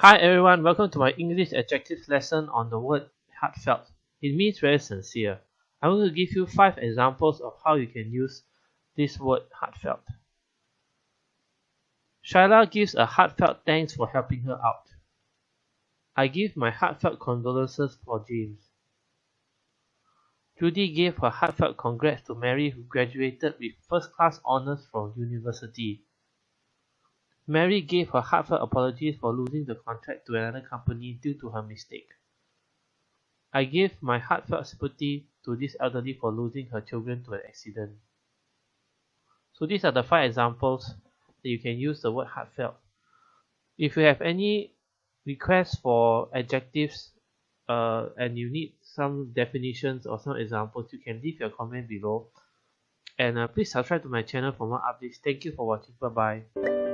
Hi everyone, welcome to my English adjectives lesson on the word heartfelt. It means very sincere. I'm going to give you five examples of how you can use this word heartfelt. Shyla gives a heartfelt thanks for helping her out. I give my heartfelt condolences for James. Judy gave her heartfelt congrats to Mary who graduated with first class honors from university. Mary gave her heartfelt apologies for losing the contract to another company due to her mistake. I give my heartfelt sympathy to this elderly for losing her children to an accident. So these are the five examples that you can use the word heartfelt. If you have any requests for adjectives uh, and you need some definitions or some examples, you can leave your comment below. And uh, please subscribe to my channel for more updates. Thank you for watching. Bye bye.